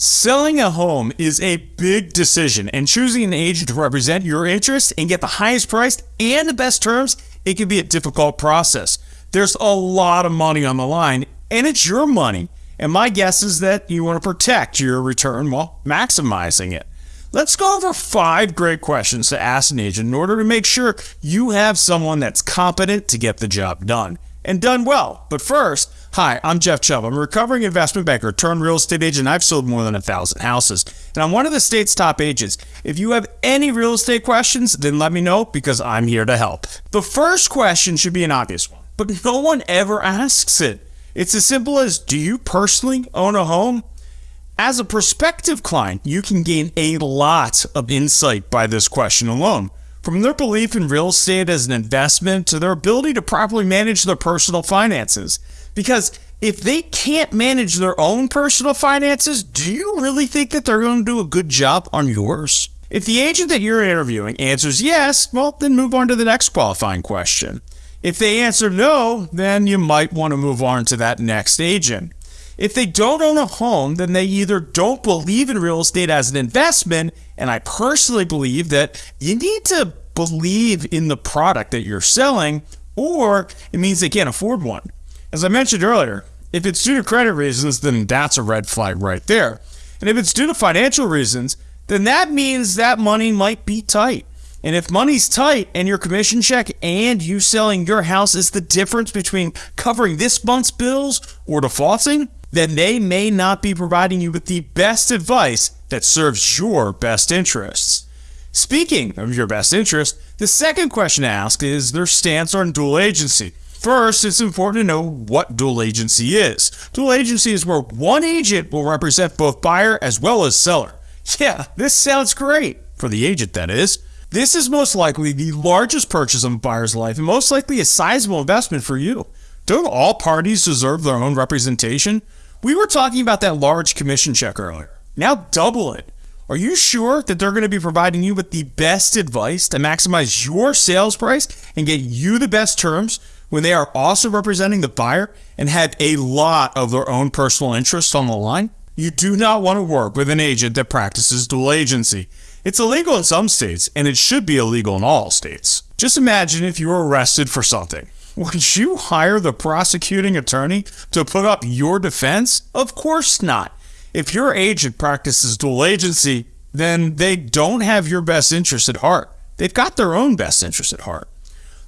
Selling a home is a big decision, and choosing an agent to represent your interests and get the highest price and the best terms, it can be a difficult process. There's a lot of money on the line, and it's your money. And my guess is that you want to protect your return while maximizing it. Let's go over five great questions to ask an agent in order to make sure you have someone that's competent to get the job done and done well. But first, hi, I'm Jeff Chubb. I'm a recovering investment banker turned real estate agent. I've sold more than a thousand houses, and I'm one of the state's top agents. If you have any real estate questions, then let me know because I'm here to help. The first question should be an obvious one, but no one ever asks it. It's as simple as Do you personally own a home? As a prospective client, you can gain a lot of insight by this question alone. From their belief in real estate as an investment to their ability to properly manage their personal finances. Because if they can't manage their own personal finances, do you really think that they're going to do a good job on yours? If the agent that you're interviewing answers yes, well, then move on to the next qualifying question. If they answer no, then you might want to move on to that next agent. If they don't own a home, then they either don't believe in real estate as an investment, and I personally believe that you need to believe in the product that you're selling, or it means they can't afford one. As I mentioned earlier, if it's due to credit reasons, then that's a red flag right there. And if it's due to financial reasons, then that means that money might be tight. And if money's tight and your commission check and you selling your house is the difference between covering this month's bills or defaulting, then they may not be providing you with the best advice that serves your best interests. Speaking of your best interest, the second question to ask is their stance on dual agency. First, it's important to know what dual agency is. Dual agency is where one agent will represent both buyer as well as seller. Yeah, this sounds great. For the agent, that is. This is most likely the largest purchase of a buyer's life and most likely a sizable investment for you. Don't all parties deserve their own representation? We were talking about that large commission check earlier. Now double it. Are you sure that they're going to be providing you with the best advice to maximize your sales price and get you the best terms when they are also representing the buyer and have a lot of their own personal interests on the line? You do not want to work with an agent that practices dual agency. It's illegal in some states, and it should be illegal in all states. Just imagine if you were arrested for something. Would you hire the prosecuting attorney to put up your defense? Of course not. If your agent practices dual agency, then they don't have your best interest at heart. They've got their own best interest at heart.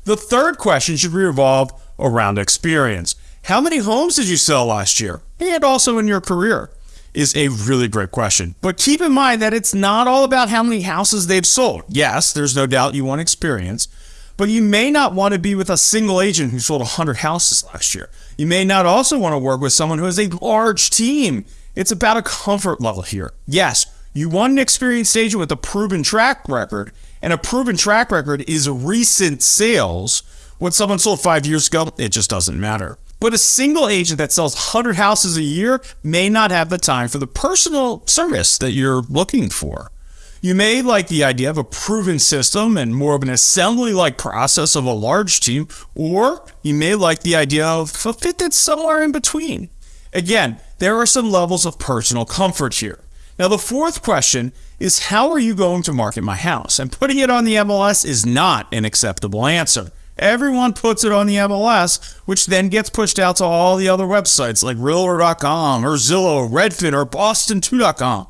The third question should revolve around experience. How many homes did you sell last year? And also in your career? Is a really great question. But keep in mind that it's not all about how many houses they've sold. Yes, there's no doubt you want experience, but you may not want to be with a single agent who sold 100 houses last year. You may not also want to work with someone who has a large team. It's about a comfort level here. Yes, you want an experienced agent with a proven track record, and a proven track record is recent sales. When someone sold five years ago, it just doesn't matter. But a single agent that sells 100 houses a year may not have the time for the personal service that you're looking for. You may like the idea of a proven system and more of an assembly like process of a large team, or you may like the idea of a fit that's somewhere in between. Again, there are some levels of personal comfort here. Now, the fourth question is how are you going to market my house? And putting it on the MLS is not an acceptable answer. Everyone puts it on the MLS, which then gets pushed out to all the other websites like Realtor.com or Zillow, Redfin, or Boston2.com.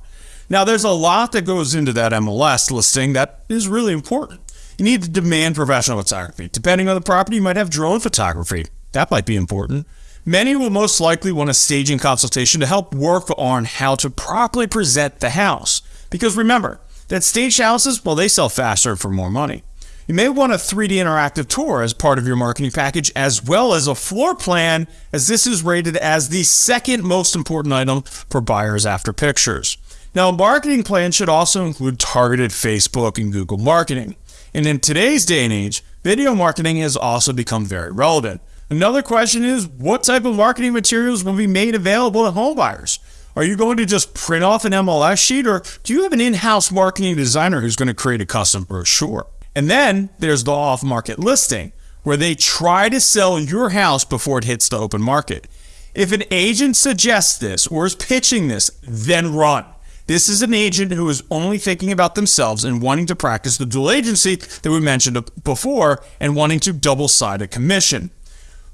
Now, there's a lot that goes into that MLS listing that is really important. You need to demand professional photography. Depending on the property, you might have drone photography. That might be important. Many will most likely want a staging consultation to help work on how to properly present the house. Because remember, that staged houses, well, they sell faster for more money. You may want a 3D interactive tour as part of your marketing package, as well as a floor plan, as this is rated as the second most important item for buyers after pictures. Now, a marketing plan should also include targeted Facebook and Google marketing. And in today's day and age, video marketing has also become very relevant. Another question is what type of marketing materials will be made available to homebuyers? Are you going to just print off an MLS sheet or do you have an in house marketing designer who's going to create a custom brochure? And then there's the off market listing, where they try to sell your house before it hits the open market. If an agent suggests this or is pitching this, then run. This is an agent who is only thinking about themselves and wanting to practice the dual agency that we mentioned before and wanting to double sided commission.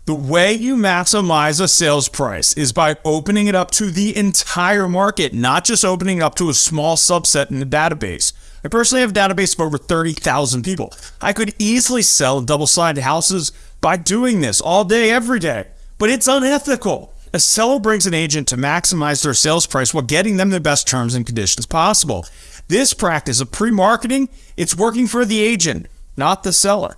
The way you maximize a sales price is by opening it up to the entire market, not just opening it up to a small subset in the database. I personally have a database of over 30,000 people. I could easily sell double sided houses by doing this all day, every day, but it's unethical. A seller brings an agent to maximize their sales price while getting them the best terms and conditions possible. This practice of pre-marketing, it's working for the agent, not the seller.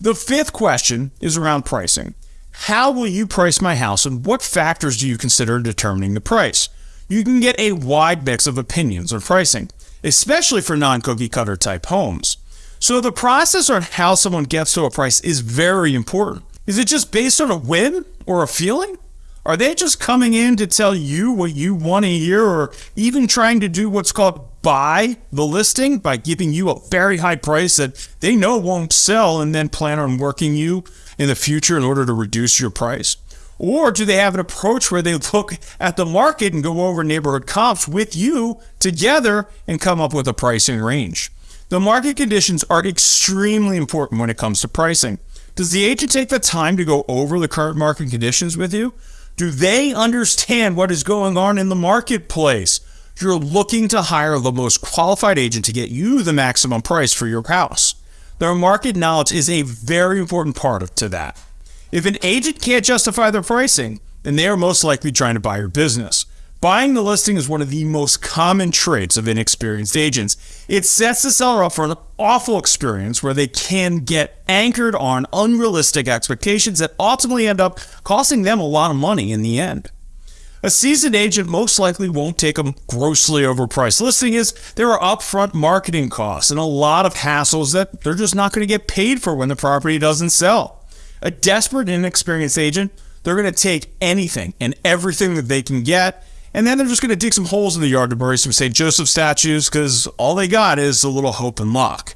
The fifth question is around pricing. How will you price my house and what factors do you consider determining the price? You can get a wide mix of opinions on pricing, especially for non-cookie cutter type homes. So the process on how someone gets to a price is very important. Is it just based on a whim or a feeling? Are they just coming in to tell you what you want to hear or even trying to do what's called buy the listing by giving you a very high price that they know won't sell and then plan on working you in the future in order to reduce your price? Or do they have an approach where they look at the market and go over neighborhood comps with you together and come up with a pricing range? The market conditions are extremely important when it comes to pricing. Does the agent take the time to go over the current market conditions with you? Do they understand what is going on in the marketplace? You're looking to hire the most qualified agent to get you the maximum price for your house. Their market knowledge is a very important part of to that. If an agent can't justify their pricing, then they are most likely trying to buy your business. Buying the listing is one of the most common traits of inexperienced agents. It sets the seller up for an awful experience where they can get anchored on unrealistic expectations that ultimately end up costing them a lot of money in the end. A seasoned agent most likely won't take a grossly overpriced listing is there are upfront marketing costs and a lot of hassles that they're just not going to get paid for when the property doesn't sell. A desperate inexperienced agent, they're going to take anything and everything that they can get and then they're just going to dig some holes in the yard to bury some St. Joseph statues because all they got is a little hope and luck.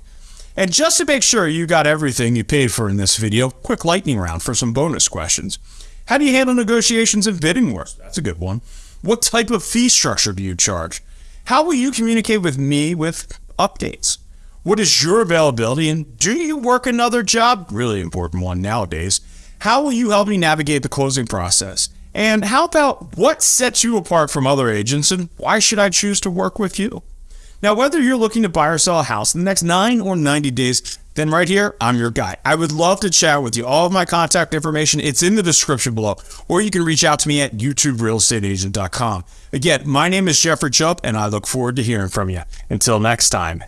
And just to make sure you got everything you paid for in this video, quick lightning round for some bonus questions. How do you handle negotiations and bidding wars? That's a good one. What type of fee structure do you charge? How will you communicate with me with updates? What is your availability and do you work another job? Really important one nowadays. How will you help me navigate the closing process? And how about what sets you apart from other agents and why should I choose to work with you? Now, whether you're looking to buy or sell a house in the next 9 or 90 days, then right here, I'm your guy. I would love to chat with you. All of my contact information, it's in the description below, or you can reach out to me at youtuberealestateagent.com. Again, my name is Jeffrey Chubb, and I look forward to hearing from you. Until next time,